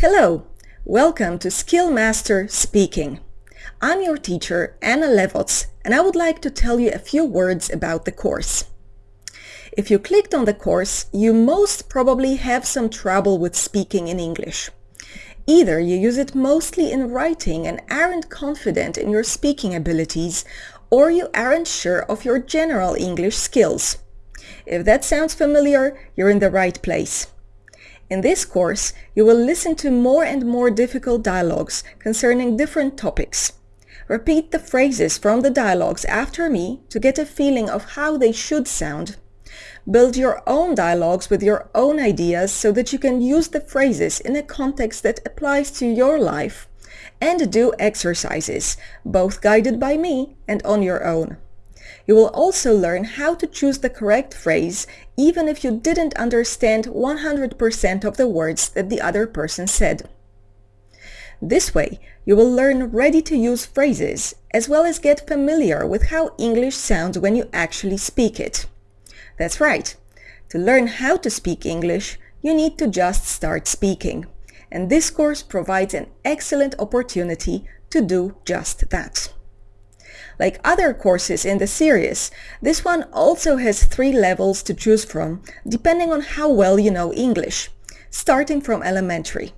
Hello, welcome to Skillmaster Speaking. I'm your teacher, Anna Levots, and I would like to tell you a few words about the course. If you clicked on the course, you most probably have some trouble with speaking in English. Either you use it mostly in writing and aren't confident in your speaking abilities, or you aren't sure of your general English skills. If that sounds familiar, you're in the right place. In this course, you will listen to more and more difficult dialogues concerning different topics. Repeat the phrases from the dialogues after me to get a feeling of how they should sound. Build your own dialogues with your own ideas so that you can use the phrases in a context that applies to your life. And do exercises, both guided by me and on your own. You will also learn how to choose the correct phrase even if you didn't understand 100% of the words that the other person said. This way, you will learn ready-to-use phrases as well as get familiar with how English sounds when you actually speak it. That's right. To learn how to speak English, you need to just start speaking. And this course provides an excellent opportunity to do just that. Like other courses in the series, this one also has three levels to choose from, depending on how well you know English, starting from elementary.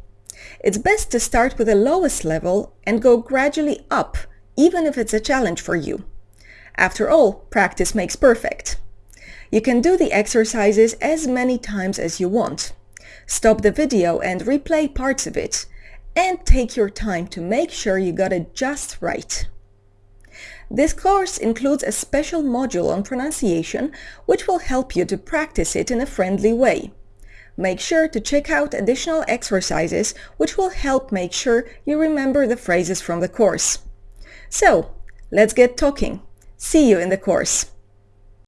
It's best to start with the lowest level and go gradually up, even if it's a challenge for you. After all, practice makes perfect. You can do the exercises as many times as you want. Stop the video and replay parts of it, and take your time to make sure you got it just right. This course includes a special module on pronunciation which will help you to practice it in a friendly way. Make sure to check out additional exercises which will help make sure you remember the phrases from the course. So, let's get talking. See you in the course.